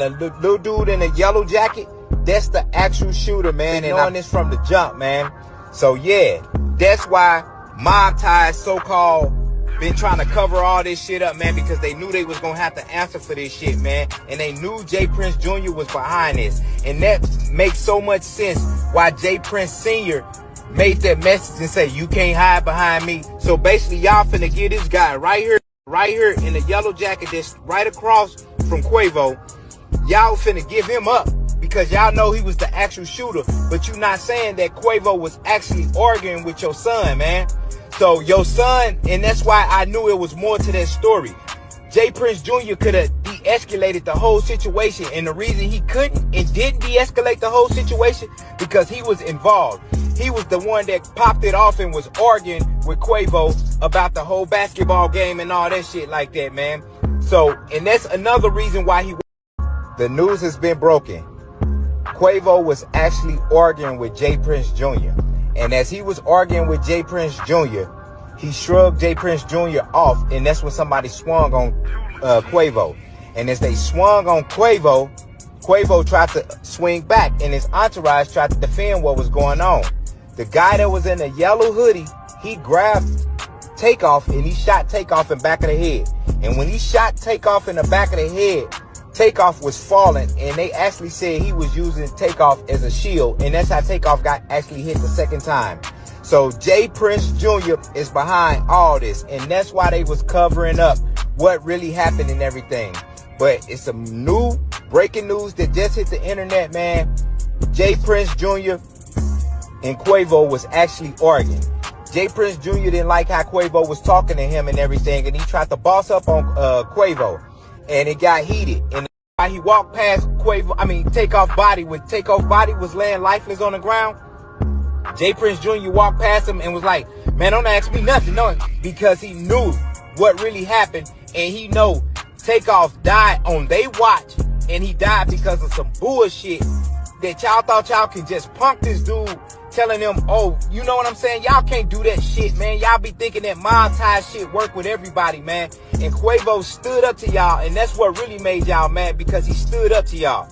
And the little dude in the yellow jacket, that's the actual shooter, man. And on this from the jump, man. So yeah, that's why Mob Ties so-called been trying to cover all this shit up, man, because they knew they was gonna have to answer for this shit, man. And they knew J. Prince Jr. was behind this. And that makes so much sense why J. Prince Sr. made that message and say, you can't hide behind me. So basically, y'all finna get this guy right here, right here in the yellow jacket that's right across from Quavo. Y'all finna give him up because y'all know he was the actual shooter. But you not saying that Quavo was actually arguing with your son, man. So your son, and that's why I knew it was more to that story. J. Prince Jr. could have de-escalated the whole situation. And the reason he couldn't and didn't de-escalate the whole situation because he was involved. He was the one that popped it off and was arguing with Quavo about the whole basketball game and all that shit like that, man. So, and that's another reason why he... The news has been broken. Quavo was actually arguing with J. Prince Jr. And as he was arguing with J. Prince Jr., he shrugged J. Prince Jr. off, and that's when somebody swung on uh, Quavo. And as they swung on Quavo, Quavo tried to swing back, and his entourage tried to defend what was going on. The guy that was in the yellow hoodie, he grabbed Takeoff and he shot Takeoff in the back of the head. And when he shot Takeoff in the back of the head, Takeoff was falling, and they actually said he was using Takeoff as a shield, and that's how Takeoff got actually hit the second time. So J. Prince Jr. is behind all this, and that's why they was covering up what really happened and everything. But it's some new breaking news that just hit the internet, man. J. Prince Jr. and Quavo was actually arguing. J. Prince Jr. didn't like how Quavo was talking to him and everything, and he tried to boss up on uh, Quavo and it got heated. And he walked past Quavo, I mean, Takeoff body, when Takeoff body was laying lifeless on the ground, J. Prince Jr. walked past him and was like, man, don't ask me nothing, no, because he knew what really happened and he know Takeoff died on they watch and he died because of some bullshit that y'all thought y'all can just punk this dude telling them, oh, you know what I'm saying? Y'all can't do that shit, man. Y'all be thinking that mob shit work with everybody, man. And Quavo stood up to y'all, and that's what really made y'all mad because he stood up to y'all.